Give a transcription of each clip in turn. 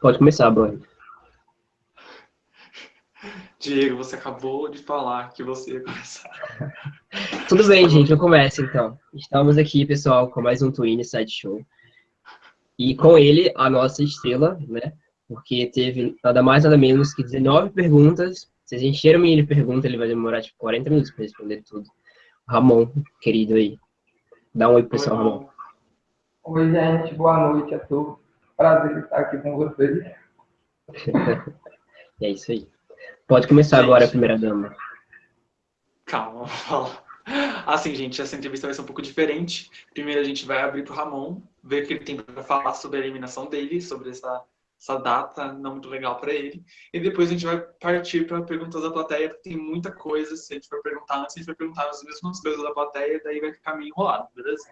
Pode começar, Bruno. Diego, você acabou de falar que você ia começar. Tudo bem, gente, eu começo então. Estamos aqui, pessoal, com mais um Twin Side Show. E com ele, a nossa estrela, né? Porque teve nada mais, nada menos que 19 perguntas. Se a gente encher o menino de perguntas, ele vai demorar tipo 40 minutos para responder tudo. Ramon, querido aí. Dá um oi, pessoal, Ramon. Oi, gente, boa noite a todos. Prazer estar aqui com vocês. é isso aí. Pode começar gente, agora, a primeira dama. Calma, vamos falar. Assim, gente, essa entrevista vai ser um pouco diferente. Primeiro a gente vai abrir para o Ramon, ver o que ele tem para falar sobre a eliminação dele, sobre essa, essa data não muito legal para ele. E depois a gente vai partir para perguntas da plateia, porque tem muita coisa. Se a gente for perguntar antes, a gente vai perguntar as mesmas coisas da plateia, daí vai ficar meio enrolado, beleza?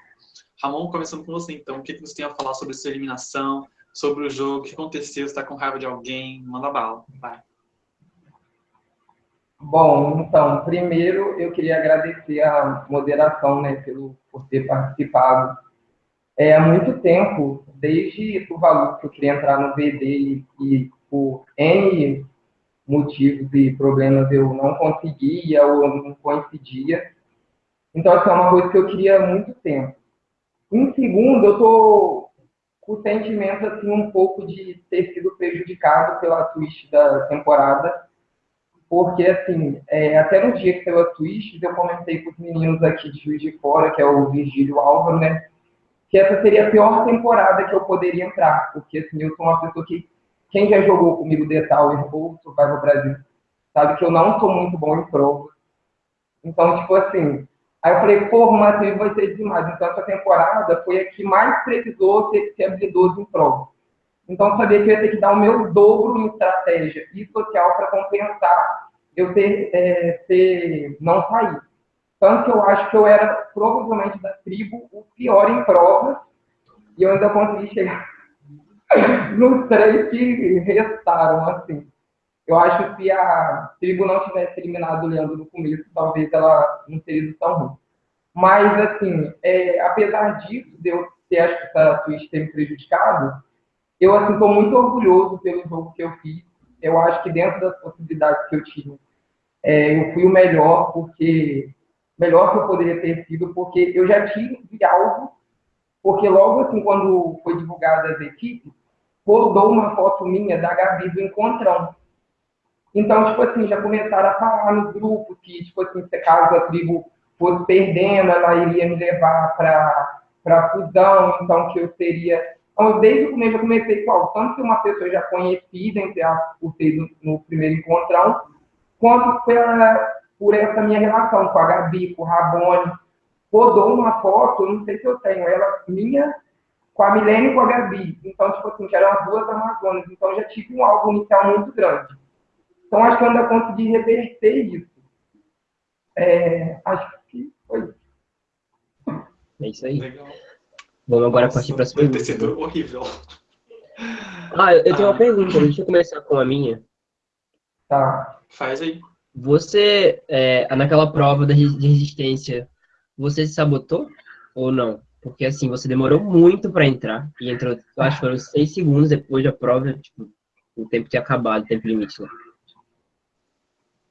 Ramon, começando com você, então. O que você tem a falar sobre sua eliminação, sobre o jogo, o que aconteceu, está com raiva de alguém? Manda bala, vai. Bom, então, primeiro eu queria agradecer a moderação, né, pelo, por ter participado. É, há muito tempo, desde valor que eu queria entrar no VD e por N motivos e problemas eu não conseguia ou não coincidia. Então, essa assim, é uma coisa que eu queria há muito tempo. Em segundo, eu com o sentimento assim, um pouco de ter sido prejudicado pela twist da temporada, porque, assim, é, até no dia que saiu a Twist, eu comentei com os meninos aqui de Juiz de Fora, que é o Virgílio Álvaro, né, que essa seria a pior temporada que eu poderia entrar, porque, assim, eu sou uma pessoa que, quem já jogou comigo The Tower ou Survival Brasil, sabe que eu não sou muito bom em prova. Então, tipo assim, aí eu falei, pô, Matheus vai ser demais. Então, essa temporada foi a que mais precisou ser, ser habilidoso em prova. Então, eu sabia que eu ia ter que dar o meu dobro em estratégia e social para compensar eu ter, é, ter, não sair. Tanto que eu acho que eu era, provavelmente, da tribo, o pior em provas, e eu ainda consegui chegar nos três que restaram, assim. Eu acho que se a tribo não tivesse eliminado o Leandro no começo, talvez ela não teria sido tão ruim. Mas, assim, é, apesar disso, de eu ter, acho que essa twist ter me prejudicado, eu assim estou muito orgulhoso pelo jogo que eu fiz. Eu acho que dentro das possibilidades que eu tinha, é, eu fui o melhor, porque melhor que eu poderia ter sido, porque eu já tive algo, porque logo assim quando foi divulgada as equipes, rodou uma foto minha da Gabi do encontrão. Então, tipo assim, já começaram a falar nos grupos que, tipo assim, se caso a tribo fosse perdendo, ela iria me levar para fusão, então que eu seria então, desde o começo eu comecei com tanto que uma pessoa já conhecida, entre as por ter no, no primeiro encontrão, quanto pela, por essa minha relação com a Gabi, com o Rabone. Rodou uma foto, não sei se eu tenho, ela minha com a Milene e com a Gabi. Então, tipo assim, que eram as duas Amazonas. Então, já tive um álbum inicial muito grande. Então, acho que eu ainda consegui reverter isso. É, acho que. É isso aí. Legal. Vamos agora Nossa, partir para as perguntas. Deve ter sido horrível. Ah, eu tenho ah. uma pergunta, deixa eu começar com a minha. Tá. Faz aí. Você, é, naquela prova de resistência, você se sabotou ou não? Porque assim, você demorou muito para entrar e entrou, acho que foram seis segundos depois da prova, tipo, o tempo tinha acabado, o tempo limite lá.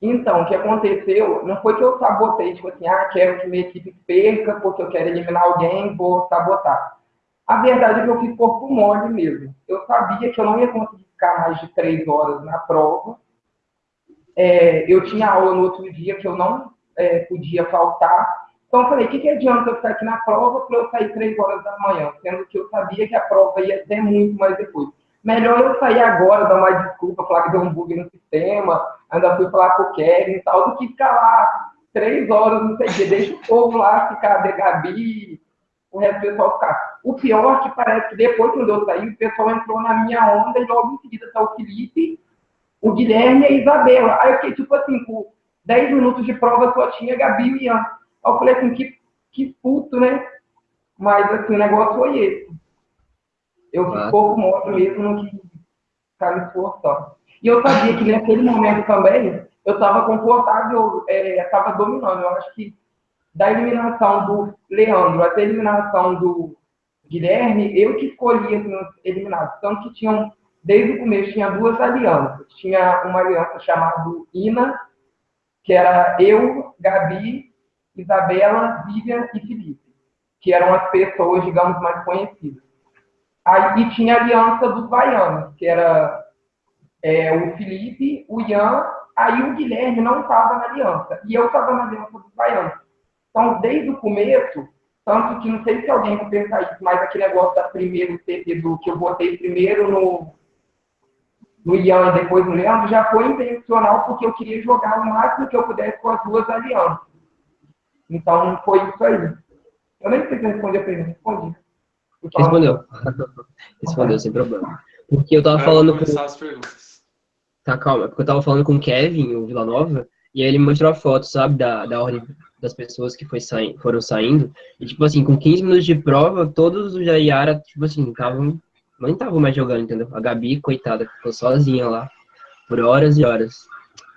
Então, o que aconteceu, não foi que eu sabotei, tipo assim, ah, quero que minha equipe perca, porque eu quero eliminar alguém, vou sabotar. A verdade é que eu fiz corpo mole mesmo. Eu sabia que eu não ia conseguir ficar mais de três horas na prova. É, eu tinha aula no outro dia que eu não é, podia faltar. Então, eu falei, o que, que adianta eu ficar aqui na prova para eu sair três horas da manhã? Sendo que eu sabia que a prova ia ser muito mais depois. Melhor eu sair agora, dar uma desculpa, falar que deu um bug no sistema, ainda fui falar com o Kevin e tal, do que ficar lá três horas, não sei o quê. Deixa o povo lá ficar de Gabi, o resto do pessoal ficar. O pior é que parece que depois, quando eu saí, o pessoal entrou na minha onda e logo em seguida tá o Felipe, o Guilherme e a Isabela. Aí eu fiquei, tipo assim, por 10 minutos de prova só tinha Gabi e Ian. Aí eu falei assim, que, que puto, né? Mas, assim, o negócio foi esse. Eu fiz pouco moto mesmo no que ficar me esforçando. E eu sabia que naquele momento também eu estava confortável, estava é, dominando. Eu acho que da eliminação do Leandro até a eliminação do Guilherme, eu que escolhi assim, os eliminados. Tanto que tinham desde o começo tinha duas alianças. Tinha uma aliança chamada INA, que era eu, Gabi, Isabela, Vivian e Felipe, que eram as pessoas, digamos, mais conhecidas. Aí e tinha a aliança dos baianos, que era é, o Felipe, o Ian, aí o Guilherme não estava na aliança, e eu estava na aliança dos baianos. Então, desde o começo, tanto que não sei se alguém vai pensar isso, mas aquele negócio da primeiro do que eu botei primeiro no, no Ian e depois no Leandro, já foi intencional porque eu queria jogar o máximo que eu pudesse com as duas alianças. Então, foi isso aí. Eu nem sei se responder a pergunta, respondi. Respondeu. Respondeu, sem problema. Porque eu tava falando com... as perguntas. Tá, calma. Porque eu tava falando com o Kevin, o Vila Nova, e aí ele me mostrou a foto, sabe, da, da ordem das pessoas que foi saí foram saindo. E, tipo assim, com 15 minutos de prova, todos os Jaiara, tipo assim, estavam. Não estavam mais jogando, entendeu? A Gabi, coitada, ficou sozinha lá, por horas e horas.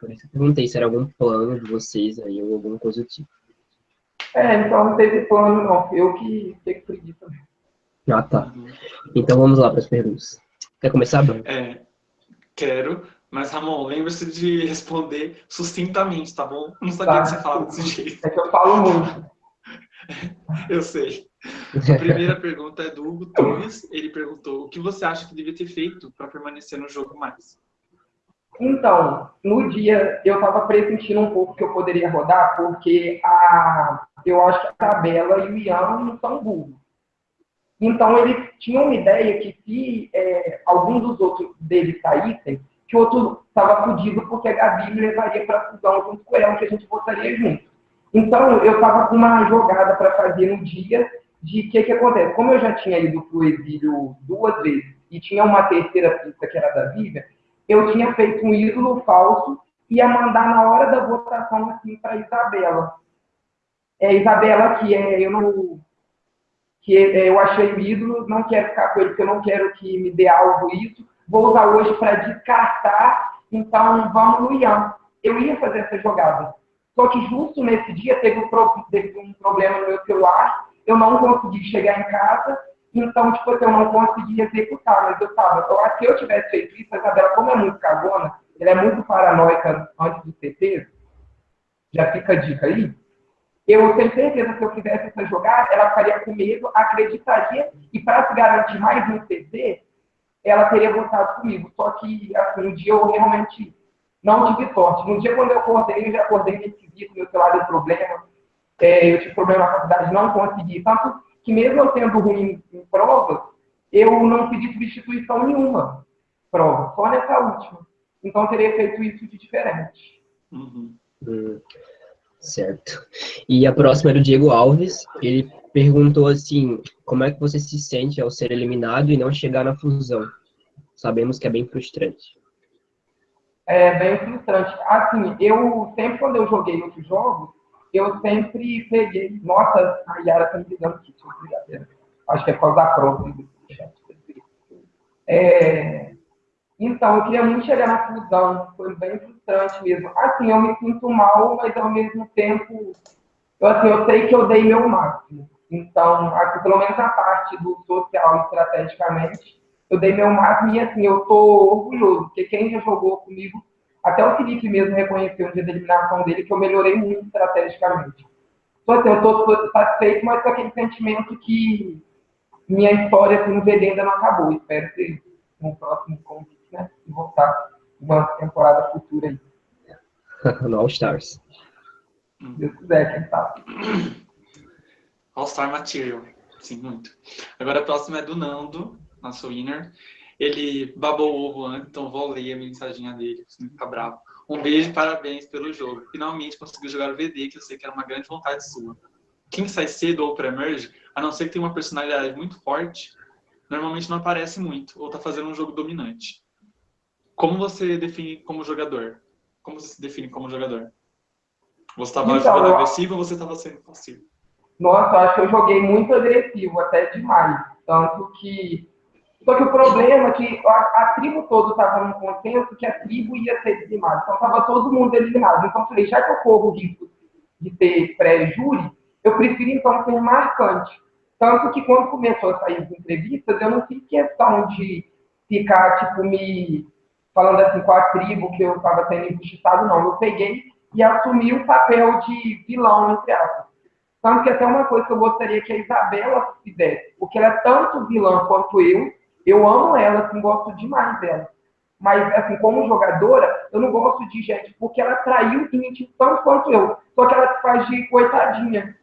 Por isso eu perguntei se era algum plano de vocês aí, ou alguma coisa do tipo. É, então não teve plano, não. Eu que fiquei preguiça. Ah, tá. Então vamos lá para as perguntas. Quer começar, Bruno? É, quero. Mas, Ramon, lembre-se de responder sustintamente, tá bom? Não sabia tá. que você falava desse jeito. É que eu falo muito. eu sei. A primeira pergunta é do Hugo Torres. Ele perguntou o que você acha que devia ter feito para permanecer no jogo mais? Então, no dia eu estava pressentindo um pouco que eu poderia rodar, porque a, eu acho que a tabela e o Ian não são burros. Então, eles tinham uma ideia que se é, algum dos outros deles saíssem, que o outro estava fudido porque a Gabi me levaria para a fusão junto com ela, que a gente votaria junto. Então, eu estava com uma jogada para fazer no dia de que que acontece. Como eu já tinha ido para o exílio duas vezes e tinha uma terceira pista que era da Vivian, eu tinha feito um ídolo falso e ia mandar na hora da votação assim para Isabela. É, Isabela, que é, eu não que é, eu achei o ídolo, não quero ficar com ele, porque eu não quero que me dê algo isso, vou usar hoje para descartar, então vamos no Ian. Eu ia fazer essa jogada. Só que justo nesse dia teve um, teve um problema no meu celular, eu não consegui chegar em casa, então, tipo, eu não consegui executar, mas eu tava, eu acho que eu tivesse feito isso, a Isabela, como é muito cagona, ela é muito paranoica antes do CT, já fica a dica aí, eu tenho certeza que se eu fizesse essa jogada, ela ficaria com medo, acreditaria, e para se garantir mais no CT, ela teria votado comigo. Só que, assim, um dia eu realmente não tive sorte. No dia quando eu acordei, eu já acordei nesse esquisito, meu celular deu problema, é, eu tive problema na faculdade, não consegui. Tanto que mesmo eu sendo ruim em provas, eu não pedi substituição nenhuma prova, só nessa última. Então eu teria feito isso de diferente. Uhum. Hum, certo. E a próxima é do Diego Alves. Ele perguntou assim, como é que você se sente ao ser eliminado e não chegar na fusão? Sabemos que é bem frustrante. É bem frustrante. Assim, eu sempre quando eu joguei outros jogos, eu sempre peguei. Nossa, a Yara tá me ligando aqui. Acho que é por causa da prova. É, então, eu queria muito chegar na fusão, foi bem frustrante mesmo. Assim, eu me sinto mal, mas ao mesmo tempo, eu, assim, eu sei que eu dei meu máximo. Então, aqui, pelo menos a parte do social estrategicamente, eu dei meu máximo e assim, eu tô orgulhoso, porque quem já jogou comigo, até o Felipe mesmo reconheceu no dia da eliminação dele que eu melhorei muito estrategicamente. Então, assim, eu tô satisfeito, mas com aquele sentimento que minha história assim, no VD ainda não acabou. Espero ter um próximo convite, né? Voltar uma temporada futura aí. no All Stars. Se Deus quiser, quem sabe. All-Star Material. Sim, muito. Agora a próxima é do Nando, nosso winner. Ele babou o ovo antes, então vou ler a mensagem dele, não ficar bravo. Um beijo e parabéns pelo jogo. Finalmente conseguiu jogar o VD, que eu sei que era uma grande vontade sua. Quem sai cedo ou pré-merge, a não ser que tenha uma personalidade muito forte, normalmente não aparece muito, ou tá fazendo um jogo dominante. Como você define como jogador? Como você se define como jogador? Você estava então, jogando agressivo ou você estava sendo passivo? Nossa, acho que eu joguei muito agressivo, até demais. Tanto que. Só que o problema é que a, a tribo toda estava num consenso que a tribo ia ser dizimada. Então estava todo mundo eliminado. Então eu falei, já que eu corro o risco de ter pré-júri, eu prefiro então ser marcante. Tanto que quando começou a sair as entrevistas, eu não fiz questão de ficar, tipo, me falando assim com a tribo que eu estava sendo injustiçado, não. Eu peguei e assumi o papel de vilão, entre aspas. Tanto que até uma coisa que eu gostaria que a Isabela fizesse, porque ela é tanto vilã quanto eu, eu amo ela, assim, gosto demais dela. Mas, assim, como jogadora, eu não gosto de gente, porque ela traiu e mentiu tanto quanto eu. Só que ela se faz de coitadinha,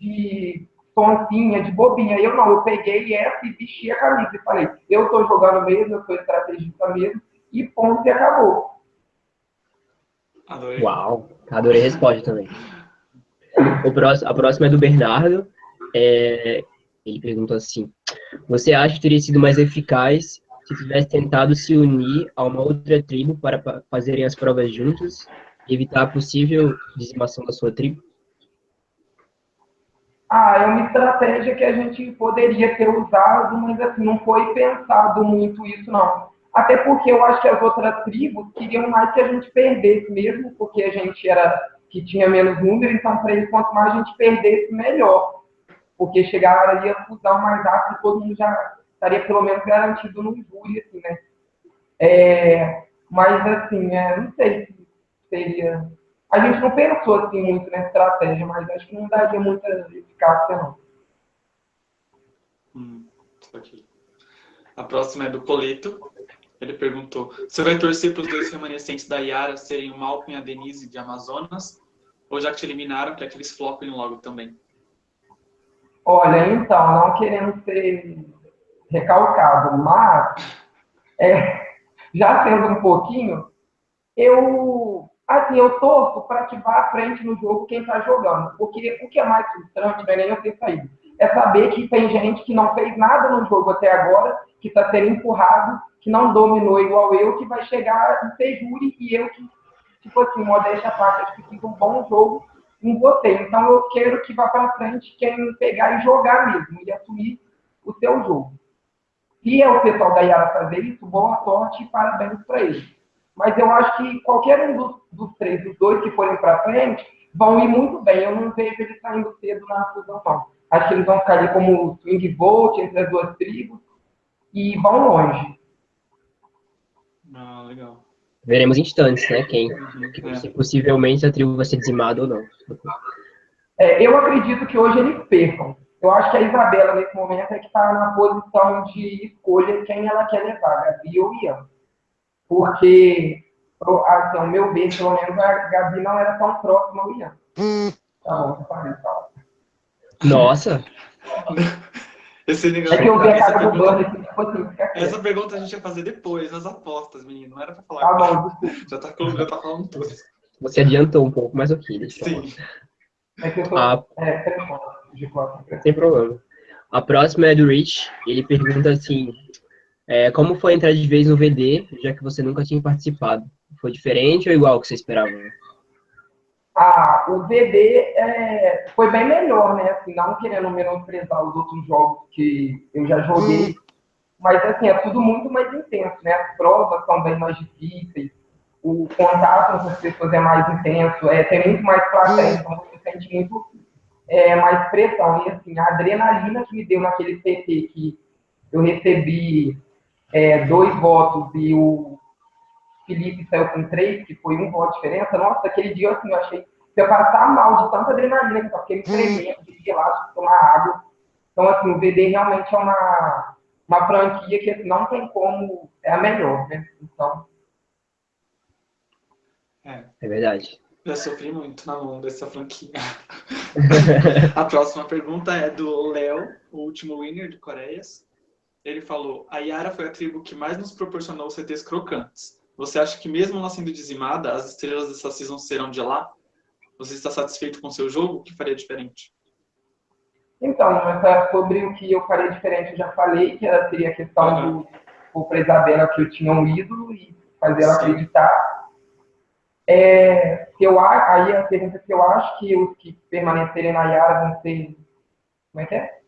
de tontinha, de bobinha. Eu não, eu peguei essa e vesti a camisa e falei, eu estou jogando mesmo, eu sou estrategista mesmo, e ponto, e acabou. Adorei. Uau, adorei a resposta também. O próximo, a próxima é do Bernardo. É, ele perguntou assim: Você acha que teria sido mais eficaz se tivesse tentado se unir a uma outra tribo para fazerem as provas juntos e evitar a possível dizimação da sua tribo? Ah, é uma estratégia que a gente poderia ter usado, mas assim, não foi pensado muito isso, não. Até porque eu acho que as outras tribos queriam mais que a gente perdesse mesmo, porque a gente era que tinha menos número, então para eles, quanto mais a gente perdesse, melhor. Porque chegaria a fusão mais rápido, todo mundo já estaria pelo menos garantido no júri, assim, né? É, mas, assim, é, não sei se seria... A gente não pensou, assim, muito na estratégia, mas acho que não daria muita eficácia, não. Hum, aqui. A próxima é do Colito. Ele perguntou, você vai torcer para os dois remanescentes da Yara serem o Malcolm e a Denise de Amazonas? Ou já que te eliminaram, que aqueles flopem logo também? Olha, então, não querendo ser recalcado, mas é, já sendo um pouquinho, eu assim, eu torço para que vá à frente no jogo quem está jogando. Porque o que é mais frustrante não é nem eu ter saído. É saber que tem gente que não fez nada no jogo até agora, que está sendo empurrado, que não dominou igual eu, que vai chegar e ser júri e eu que, tipo assim, modéstia a parte, acho que fiz um bom jogo em você. Então eu quero que vá para frente quem pegar e jogar mesmo, e assumir o seu jogo. Se é o pessoal da Yara fazer isso, boa sorte e parabéns para eles. Mas eu acho que qualquer um dos, dos três, dos dois que forem para frente, vão ir muito bem. Eu não vejo eles saindo cedo na fusão, não. Acho que eles vão ficar ali como swing vote entre as duas tribos e vão longe. Ah, legal. Veremos instantes, né? Quem, é. possivelmente a tribo vai ser dizimada ou não. É, eu acredito que hoje eles percam. Eu acho que a Isabela, nesse momento, é que está na posição de escolha quem ela quer levar, Gabi ou Ian. Porque, assim, ao meu ver, pelo menos a Gabi não era tão próxima ao Ian. Tá bom, tá parei, tá. Nossa! Esse negócio, é que eu vi a casa do Burner, assim, tipo assim, Essa pergunta a gente ia fazer depois, nas apostas, menino. Não era pra falar. Tá bom, já tá, já tá falando tudo. Você adiantou um pouco, mas ok, deixa Sim. É que eu tô... Ah, é, sem problema. A próxima é do Rich. Ele pergunta assim: é, como foi entrar de vez no VD, já que você nunca tinha participado? Foi diferente ou igual que você esperava? Ah, o VD é, foi bem melhor, né? Assim, não querendo menosprezar os outros jogos que eu já joguei, hum. mas assim, é tudo muito mais intenso, né? As provas são bem mais difíceis, o contato com as pessoas é mais intenso, é, tem muito mais plateia, hum. então você sente muito é, mais pressão. E assim, a adrenalina que me deu naquele PT que eu recebi é, dois votos e o Felipe saiu com três, que foi um voto de diferença, nossa, aquele dia assim, eu achei que eu passar mal de tanta adrenalina, que eu fiquei me tremendo, de relaxo, tomar água. Então, assim, o VD realmente é uma, uma franquia que assim, não tem como, é a melhor, né? Então. É, é verdade. Já sofri muito na mão dessa franquia. a próxima pergunta é do Léo, o último winner de Coreias. Ele falou: A Yara foi a tribo que mais nos proporcionou CTs crocantes. Você acha que, mesmo ela sendo dizimada, as estrelas dessa season serão de lá? Você está satisfeito com o seu jogo? O que faria diferente? Então, é sobre o que eu faria diferente, eu já falei, que ela seria a questão uhum. do para Isabela que eu tinha um ídolo e fazer ela Sim. acreditar é, eu, aí a pergunta que eu acho que os que permanecerem na Yara vão ser. Como é que é?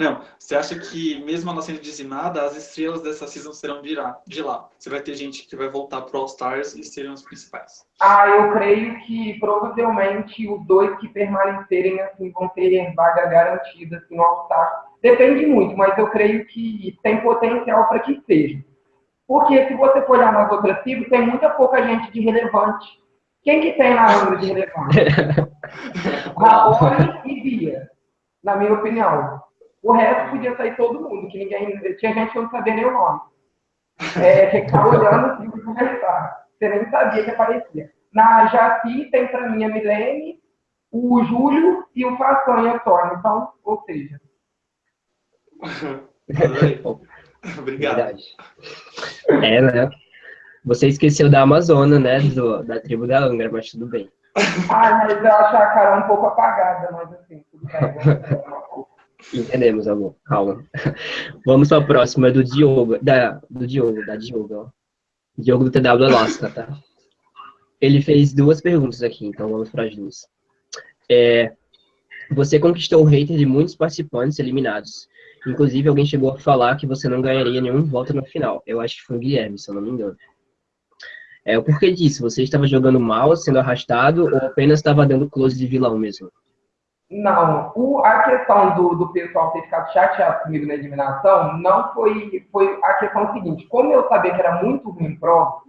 Não, você acha que mesmo ela sendo dizimada, as estrelas dessa season serão de lá? De lá. Você vai ter gente que vai voltar pro All Stars e serão os principais. Ah, eu creio que provavelmente os dois que permanecerem assim vão ter vaga garantida assim, no All Stars. Depende muito, mas eu creio que tem potencial para que seja. Porque se você for olhar nas outras tribos, tem muita pouca gente de relevante. Quem que tem na Angra de relevante? Raoni e Bia, na minha opinião. O resto podia sair todo mundo, que ninguém. Tinha gente que não sabia nem o nome. É, que ficava olhando assim para conversar. Você nem sabia que aparecia. Na Jaci tem para mim a Milene, o Júlio e o Façanha só. Então, ou seja. Obrigado. Verdade. É, né? Você esqueceu da Amazônia, né? Do, da tribo da Angra, mas tudo bem. Ah, mas eu acho a cara um pouco apagada, mas assim, tudo bem. Entendemos, amor. Calma. Vamos para a próxima, do Diogo. Da, do Diogo, da Diogo, ó. Diogo do TW Alaska, tá? Ele fez duas perguntas aqui, então vamos para as duas. É, você conquistou o hater de muitos participantes eliminados. Inclusive, alguém chegou a falar que você não ganharia nenhum voto no final. Eu acho que foi o Guilherme, se eu não me engano. É, o porquê disso? Você estava jogando mal, sendo arrastado, ou apenas estava dando close de vilão mesmo? Não, o, a questão do, do pessoal ter ficado chateado comigo na eliminação não foi, foi a questão seguinte. Como eu sabia que era muito ruim prova,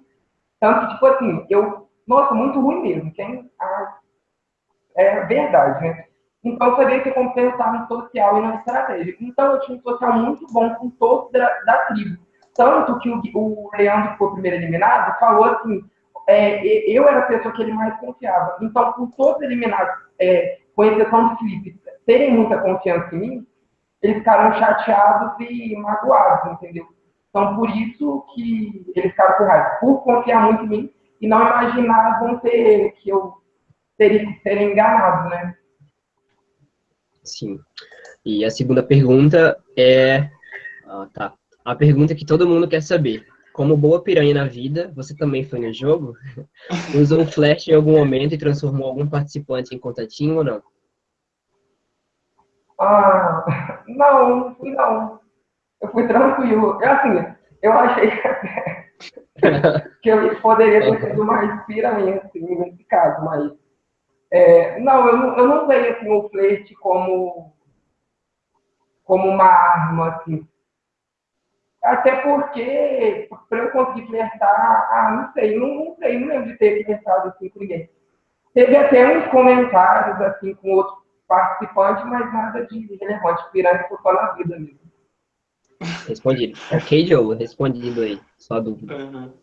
tanto que, tipo assim, eu, nossa, muito ruim mesmo. Quem, ah, é verdade, né? Então, eu sabia que como pensar no social e na estratégia. Então, eu tinha um social muito bom com todos da, da tribo. Tanto que o, o Leandro, que foi o primeiro eliminado, falou assim, é, eu era a pessoa que ele mais confiava. Então, com todos eliminados, é, com exceção do Felipe, terem muita confiança em mim, eles ficaram chateados e magoados, entendeu? Então, por isso que eles ficaram com raiva, por confiar muito em mim e não imaginavam ter, que eu teria que ser enganado, né? Sim. E a segunda pergunta é... Ah, tá. A pergunta que todo mundo quer saber. Como boa piranha na vida, você também foi no jogo? Usou um flash em algum momento e transformou algum participante em contatinho ou não? Ah, não, não fui não. Eu fui tranquilo. Eu, assim, eu achei que eu poderia ter sido mais piranha, assim, nesse caso, mas... É, não, eu não, eu não vejo assim, o flerte como, como uma arma, assim, até porque, para eu conseguir flertar, ah, não sei, não, não sei, não lembro de ter flertado assim com ninguém. Teve até uns comentários assim com outros participantes, mas nada de relevante, pirâmide por só na vida mesmo. Respondido. Ok, Diogo, respondido aí, só dúvida. Uhum.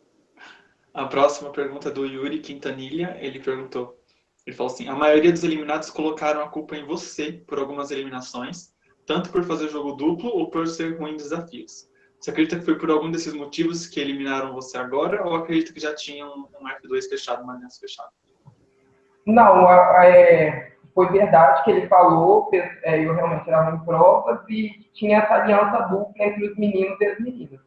A próxima pergunta é do Yuri Quintanilha, ele perguntou, ele falou assim, a maioria dos eliminados colocaram a culpa em você por algumas eliminações, tanto por fazer jogo duplo ou por ser ruim em desafios. Você acredita que foi por algum desses motivos que eliminaram você agora ou acredita que já tinha um, um F2 fechado, uma aliança fechada? Não, é, foi verdade que ele falou, é, eu realmente era em provas e tinha essa aliança dupla entre os meninos e as meninas.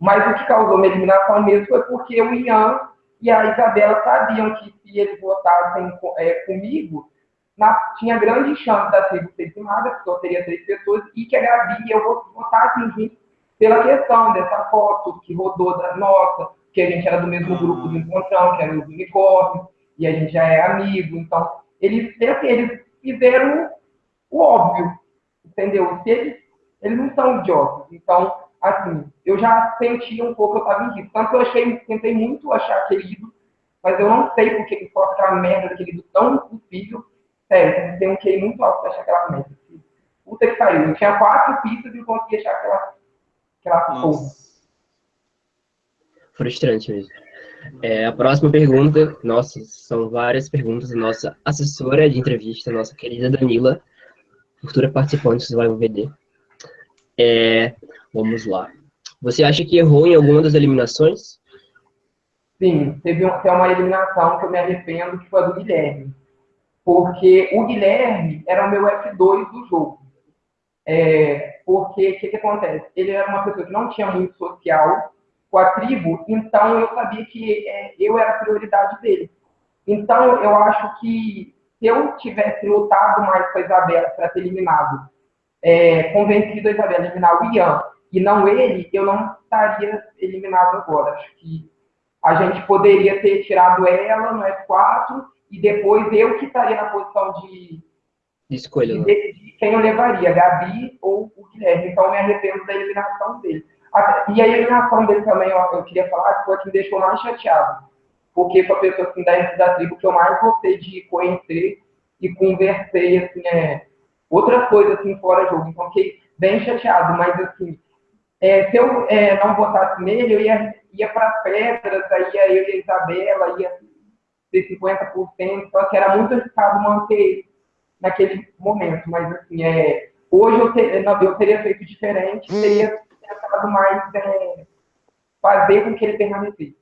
Mas o que causou minha eliminação mesmo foi porque o Ian e a Isabela sabiam que se eles votassem é, comigo, na, tinha grande chance da tribo ser queimada, porque teria três pessoas, e que a Gabi e eu votassem juntos pela questão dessa foto que rodou da nossa, que a gente era do mesmo grupo do Encontrão, que era os unicórnios, e a gente já é amigo. Então, eles, assim, eles fizeram o óbvio, entendeu? Se eles, eles não são idiotas. Então, assim, eu já senti um pouco, eu estava em risco. Tanto que eu achei, tentei muito achar aquele ídolo, mas eu não sei porque que foi aquela merda daquele ídolo tão impossível. Sério, tem um QI muito alto para achar aquela merda. Puta que pariu. Eu tinha quatro pistas e não conseguia achar aquela Frustrante mesmo. É, a próxima pergunta, nossa, são várias perguntas da nossa assessora de entrevista, nossa querida Danila, futura participante do VD. É, vamos lá. Você acha que errou em alguma das eliminações? Sim, teve tem uma eliminação que eu me arrependo, que foi a do Guilherme. Porque o Guilherme era o meu F2 do jogo. É, porque o que, que, acontece? Ele era uma pessoa que não tinha muito social com a tribo, então eu sabia que é, eu era a prioridade dele. Então eu acho que se eu tivesse lutado mais com a Isabela para ter eliminado, é, convencido a Isabela a eliminar o Ian e não ele, eu não estaria eliminado agora. Acho que a gente poderia ter tirado ela no F4 e depois eu que estaria na posição de de escolha. De né? Quem eu levaria, Gabi ou o Guilherme. Então, eu me arrependo da eliminação dele. E a eliminação dele também, eu, eu queria falar, foi o que me deixou mais chateado. Porque foi a pessoa assim, da, da tribo que eu mais gostei de conhecer e conversei, assim, é, outras coisas assim fora jogo. Então fiquei bem chateado, mas assim, é, se eu é, não votasse nele, eu ia, ia para pedras, aí eu e a Isabela, ia ter 50%, só que era muito arriscado manter naquele momento, mas assim, é, hoje eu, ter, eu teria feito diferente, teria tentado mais é, fazer com que ele permanecesse.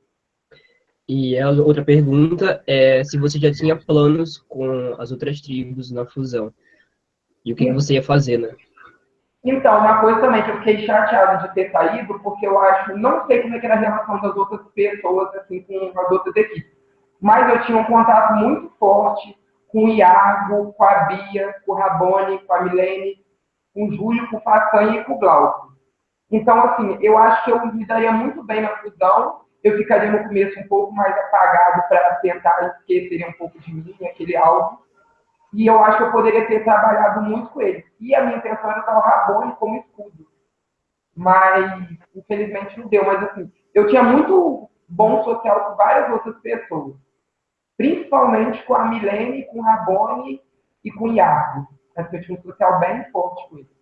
E a outra pergunta é se você já tinha planos com as outras tribos na fusão. E o que, que você ia fazer, né? Então, uma coisa também que eu fiquei chateado de ter saído, porque eu acho, não sei como é que era a relação das outras pessoas, assim, com as outras equipes, mas eu tinha um contato muito forte com o Iago, com a Bia, com o Rabone, com a Milene, com o Júlio, com o Façanha e com o Glauco. Então, assim, eu acho que eu me daria muito bem na fusão, eu ficaria no começo um pouco mais apagado para tentar esquecer um pouco de mim, aquele alvo, e eu acho que eu poderia ter trabalhado muito com ele. E a minha intenção era usar o Rabone como escudo. Mas, infelizmente, não deu. Mas, assim, eu tinha muito bom social com várias outras pessoas. Principalmente com a Milene, com o Rabone e com o Iago. Eu tinha um social bem forte com ele.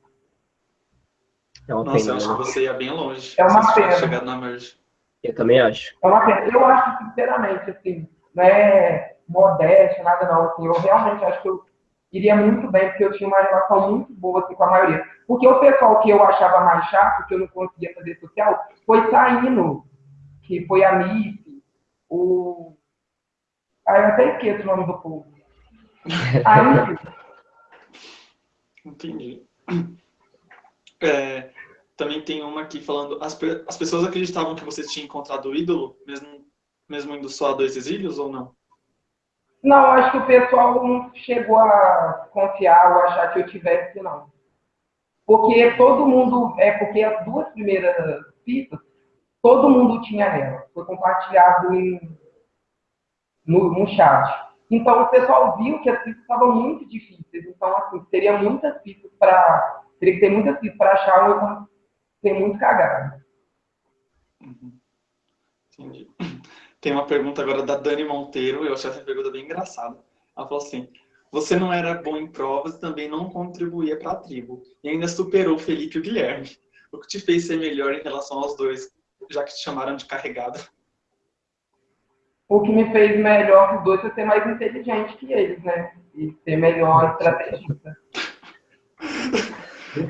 É uma Nossa, pena, eu acho né? que você ia bem longe. É uma pena. Chegado na merge. Eu também acho. É uma pena. Eu acho, sinceramente, assim, não é modéstia, nada não. Assim, eu realmente acho que eu iria muito bem, porque eu tinha uma relação muito boa assim, com a maioria. Porque o pessoal que eu achava mais chato, que eu não conseguia fazer social, foi saindo, que foi a MIP, o... Ah, eu até esqueço o nome do povo. Aí... Entendi. É, também tem uma aqui falando, as, as pessoas acreditavam que você tinha encontrado o ídolo, mesmo, mesmo indo só a dois exílios ou não? Não, acho que o pessoal não chegou a confiar ou achar que eu tivesse, não. Porque todo mundo, é porque as duas primeiras pistas, todo mundo tinha ela. Foi compartilhado em, no, no chat. Então o pessoal viu que as pistas estavam muito difíceis. Então, assim, teria muitas pistas para. Teria que ter muitas pistas para achar ou ter muito cagado. Uhum. Entendi. Tem uma pergunta agora da Dani Monteiro, eu achei essa pergunta bem engraçada. Ela falou assim, você não era bom em provas e também não contribuía para a tribo, e ainda superou Felipe e o Guilherme. O que te fez ser melhor em relação aos dois, já que te chamaram de carregado? O que me fez melhor que os dois foi ser mais inteligente que eles, né? E ser melhor estrategista.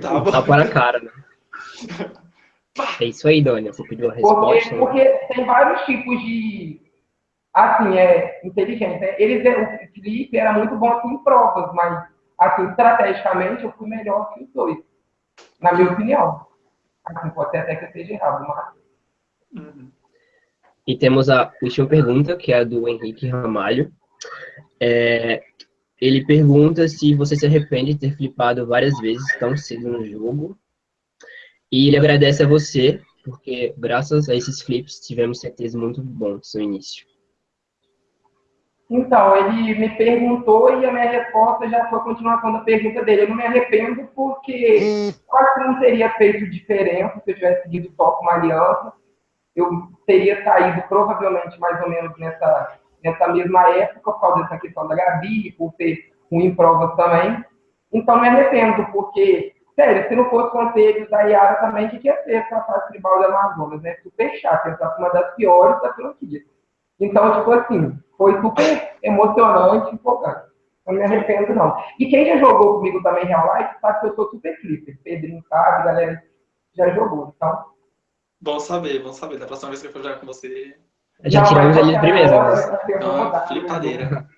tá, tá para a cara, né? É isso aí, Dona. Você pediu a resposta. Porque, porque tem vários tipos de. Assim, é inteligente. Né? Eles, o Felipe era muito bom assim, em provas, mas assim, estrategicamente eu fui melhor que os dois. Na minha opinião. Assim, pode ser até que eu esteja errado, mas. Uhum. E temos a última pergunta, que é a do Henrique Ramalho. É, ele pergunta se você se arrepende de ter flipado várias vezes tão cedo no jogo e ele agradece a você, porque graças a esses flips tivemos certeza muito bons no início. Então, ele me perguntou e a minha resposta já foi a continuação da pergunta dele. Eu não me arrependo porque acho que não teria feito diferença se eu tivesse seguido só com uma aliança. Eu teria saído provavelmente mais ou menos nessa, nessa mesma época, por causa dessa questão da Gabi, por ter um em também. Então, me arrependo, porque Sério, se não fosse conselhos da Iara também, o que ia ser essa fase tribal da Amazonas, né? Super chato, essa uma das piores da franquia. Então, tipo assim, foi super emocionante e empolgante. Não me arrependo, não. E quem já jogou comigo também Real Life sabe que eu sou super flipper. Pedrinho sabe, galera já jogou. Então. Bom saber, bom saber. Da próxima vez que eu for jogar com você. Já não, tiramos ele primeiro. Né? Não, flipadeira.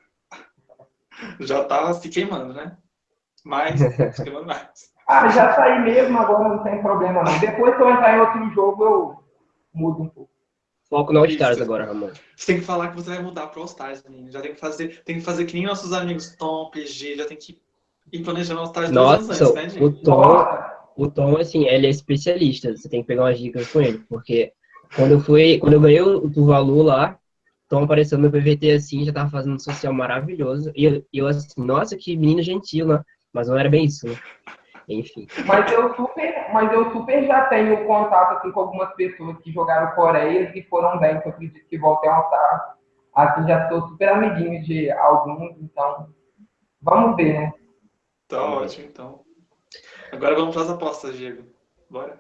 já tá se queimando, né? Mas, se queimando mais. Ah, já saí mesmo, agora não tem problema não. Depois que eu entrar em outro jogo, eu mudo um pouco. Foco no All-Stars agora, Ramon. Você tem que falar que você vai mudar para All-Stars, menino. Já tem que fazer, tem que fazer que nem nossos amigos Tom, PG, já tem que ir planejando All-Stars Nossa, antes, né, gente? O Tom, o Tom, assim, ele é especialista. Você tem que pegar umas dicas com ele, porque quando eu fui, quando eu ganhei o Tuvalu lá, Tom apareceu no PVT assim, já tava fazendo um social maravilhoso. E eu, eu assim, nossa, que menino gentil, né? Mas não era bem isso, né? Enfim. Mas eu super, mas eu super já tenho contato assim, com algumas pessoas que jogaram Coreia e foram bem, que eu acredito que voltem a estar. Assim, já sou super amiguinho de alguns, então vamos ver, né? Tá ótimo, então. Agora vamos para as apostas, Diego. Bora.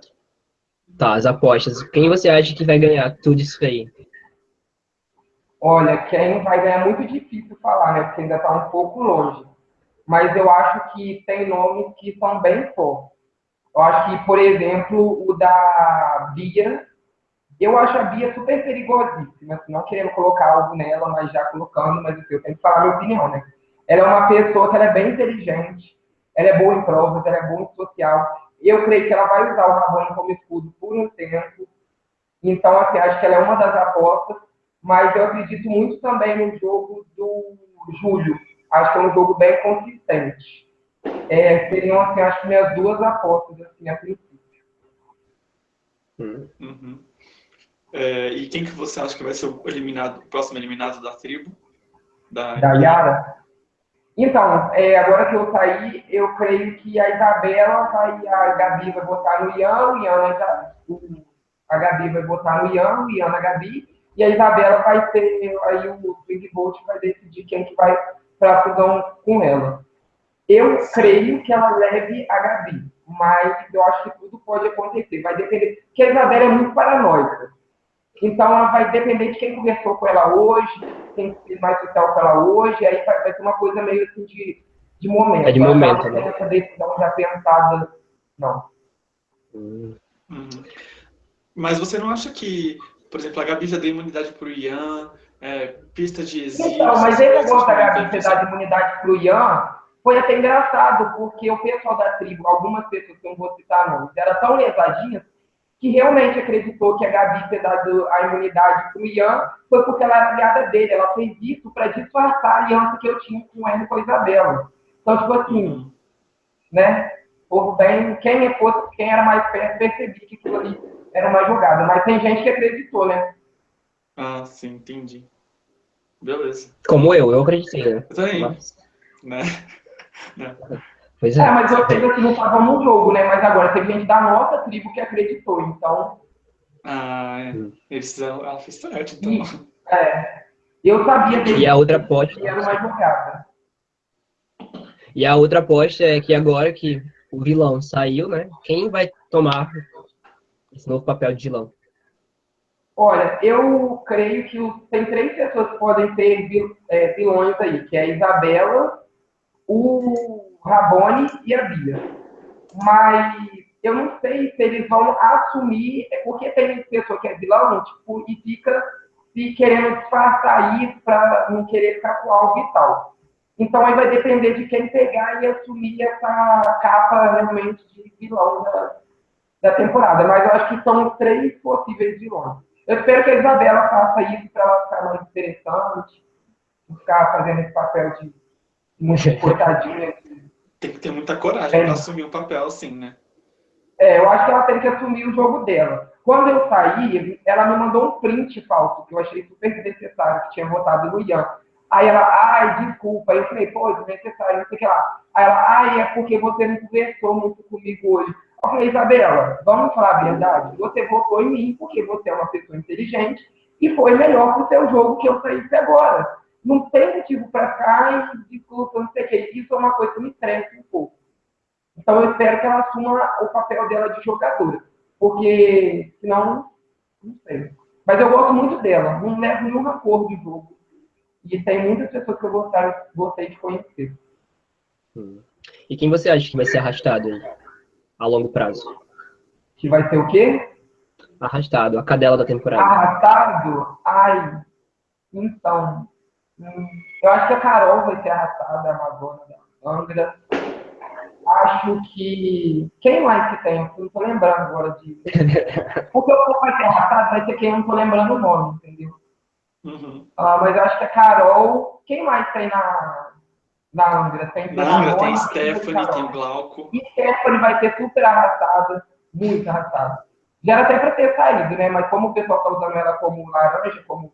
Tá, as apostas. Quem você acha que vai ganhar tudo isso aí? Olha, quem vai ganhar é muito difícil falar, né? Porque ainda está um pouco longe. Mas eu acho que tem nomes que são bem fortes. Eu acho que, por exemplo, o da Bia, eu acho a Bia super perigosíssima, assim, não querendo colocar algo nela, mas já colocando, mas assim, eu tenho que falar minha opinião, né? Ela é uma pessoa que ela é bem inteligente, ela é boa em provas, ela é boa em social. Eu creio que ela vai usar o Rabone como escudo por um tempo. Então, assim, acho que ela é uma das apostas, mas eu acredito muito também no jogo do Júlio. Acho que é um jogo bem consistente. É, seriam, assim, acho que minhas duas apostas, assim, a princípio. Uhum. É, e quem que você acha que vai ser o eliminado, o próximo eliminado da tribo? Da, da Yara? Então, é, agora que eu saí, eu creio que a Isabela vai, a Gabi vai botar no Ian, o Ian a Gabi vai botar no Ian, o Ian na Gabi, e a Isabela vai ter, aí o Swing Bolt vai decidir quem que vai para a fusão com ela. Eu creio que ela leve a Gabi, mas eu acho que tudo pode acontecer. Vai depender, porque a Isabela é muito paranoica. Então, ela vai depender de quem conversou com ela hoje, quem fez mais social com ela hoje, aí vai, vai ser uma coisa meio assim de, de momento. É de momento, né? Essa decisão já pensada, não. Uhum. Mas você não acha que, por exemplo, a Gabi já deu imunidade para o Ian, é, pista de exílio... Então, mas esse negócio da Gabi ter dado imunidade para o Ian foi até engraçado, porque o pessoal da tribo, algumas pessoas que eu não vou citar nomes, eram tão lesadinhas que realmente acreditou que a Gabi ter dado a imunidade para o Ian foi porque ela era aliada dele. Ela fez isso para disfarçar a aliança que eu tinha com ele e com a Isabela. Então, tipo assim, né? Povo bem, quem, é fosse, quem era mais perto percebia que aquilo ali era uma jogada. Mas tem gente que acreditou, né? Ah, sim, entendi. Beleza. Como eu, eu acreditei, né? Eu também. Mas... Né? né? Pois é. é mas eu sei que não estava no jogo, né? Mas agora teve gente da nossa tribo que acreditou, então. Ah, é. Eles fizeram, ela fez certo, então. E, é. Eu sabia dele. E a outra aposta. Era uma jogada. E a outra aposta é que agora que o vilão saiu, né? Quem vai tomar esse novo papel de vilão? Olha, eu creio que tem três pessoas que podem ser é, vilões aí, que é a Isabela, o Rabone e a Bia. Mas eu não sei se eles vão assumir, é porque tem pessoa que é vilão tipo, e fica se querendo disfarçar isso para não querer ficar com algo e tal. Então aí vai depender de quem pegar e assumir essa capa realmente de vilão da, da temporada. Mas eu acho que são três possíveis vilões. Eu espero que a Isabela faça isso para ela ficar mais interessante, ficar fazendo esse papel de muito coitadinha tem que ter muita coragem é. para assumir o papel assim, né? É, eu acho que ela tem que assumir o jogo dela. Quando eu saí, ela me mandou um print falso, que eu achei super desnecessário, que tinha votado no Ian. Aí ela, ai, desculpa. Aí eu falei, pô, desnecessário, não sei o que lá. Aí ela, ai, é porque você não conversou muito comigo hoje. Eu falei, Isabela, vamos falar a verdade? Você votou em mim porque você é uma pessoa inteligente e foi melhor pro seu jogo que eu saísse agora não tem motivo para ficar e discuta, não sei o quê. Isso é uma coisa que me estressa um pouco. Então eu espero que ela assuma o papel dela de jogadora. Porque senão, não sei. Mas eu gosto muito dela, não levo nenhum rancor de jogo. E tem muitas pessoas que eu gostei, gostei de conhecer. Hum. E quem você acha que vai ser arrastado a longo prazo? Que vai ser o quê? Arrastado, a cadela da temporada. Arrastado? Ai, então, eu acho que a Carol vai ser arrastada, a Amazônia da Angra. Acho que. Quem mais que tem? Eu não tô lembrando agora de. Porque o que vai ser arrastado vai ser quem eu não tô lembrando o nome, entendeu? Uhum. Ah, mas eu acho que a Carol. Quem mais tem na, na Angra? Tem, na Angra tem Stephanie, tem Glauco. E Stephanie vai ser super arrastada, muito arrastada. Já era até para ter saído, né? Mas como o pessoal está usando ela como laranja, como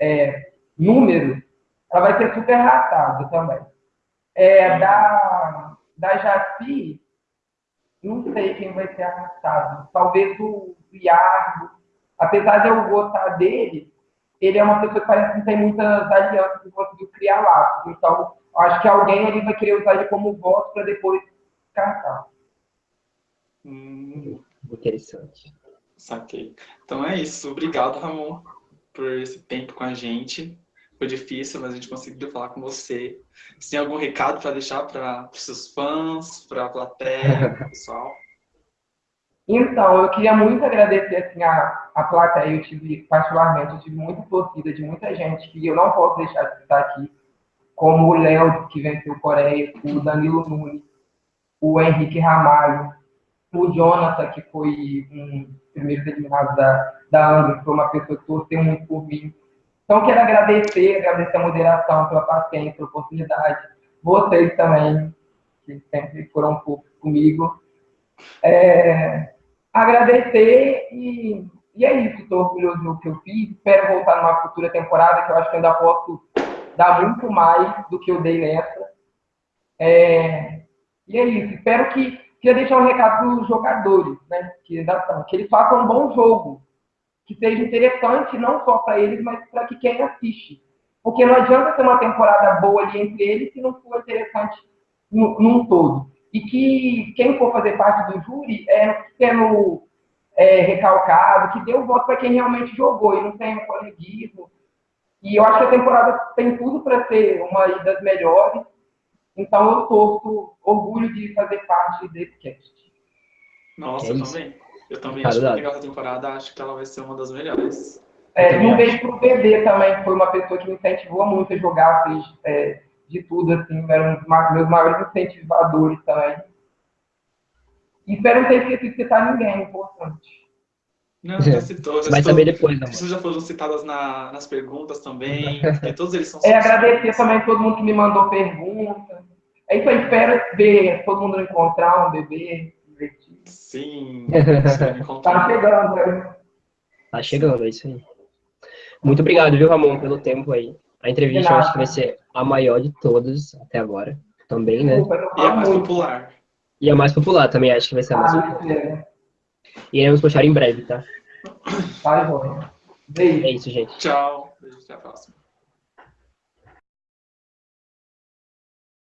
é, número, ela vai ser super ratada também. É, da, da Jaci, não sei quem vai ser arrastado. Talvez o Iardo, apesar de eu gostar dele, ele é uma pessoa que parece que não tem muitas alianças e conseguiu criar laços. Então, acho que alguém ali vai querer usar ele como voto para depois descartar. Hum, Interessante. saquei. Então é isso. Obrigado, Ramon, por esse tempo com a gente. Foi difícil, mas a gente conseguiu falar com você. Você tem algum recado para deixar para os seus fãs, para a plateia, pro pessoal? Então, eu queria muito agradecer assim, a, a plateia. Eu tive, particularmente, eu tive muita torcida de muita gente que eu não posso deixar de citar aqui, como o Léo, que venceu Coreia, o Danilo Nunes, o Henrique Ramalho, o Jonathan, que foi um primeiro eliminado da, da Angra, que foi uma pessoa que torceu muito por mim. Então, quero agradecer, agradecer a moderação, pela paciência, pela oportunidade. Vocês também, que sempre foram pouco comigo. É, agradecer e, e é isso. Estou orgulhoso do que eu fiz. Espero voltar numa futura temporada, que eu acho que ainda posso dar muito mais do que eu dei nessa. É, e é isso. Espero que. Queria deixar um recado para os jogadores, né? Que ainda. Que eles façam um bom jogo que seja interessante não só para eles, mas para que quem assiste. Porque não adianta ter uma temporada boa ali entre eles se não for interessante num, num todo. E que quem for fazer parte do júri é sendo é, recalcado, que dê o voto para quem realmente jogou e não tem um coleguismo. E eu acho que a temporada tem tudo para ser uma das melhores. Então eu torço orgulho de fazer parte desse cast. Nossa, É também. Eu também acho muito legal essa temporada. Acho que ela vai ser uma das melhores. É, também um beijo pro bebê também, que foi uma pessoa que me incentivou muito a jogar, fez é, de tudo, assim, era um dos meus maiores incentivadores também. E espero não ter esquecido de citar ninguém, é importante. Não, já citou. Já citou. saber depois, amor. Vocês já foram citadas na- nas perguntas também, porque todos eles são É, agradecer também a todo mundo que me mandou perguntas. É isso aí, espero ver todo mundo encontrar um bebê. Sim, vai Tá chegando, né? Tá chegando, é isso aí. Muito obrigado, viu, Ramon, pelo tempo aí. A entrevista eu acho que vai ser a maior de todas até agora. Também, né? E é falo mais popular. E a mais popular também, acho que vai ser a mais popular. Ah, é. E iremos postar em breve, tá? Joia. Beijo. É isso, gente. Tchau. Beijo, até a próxima.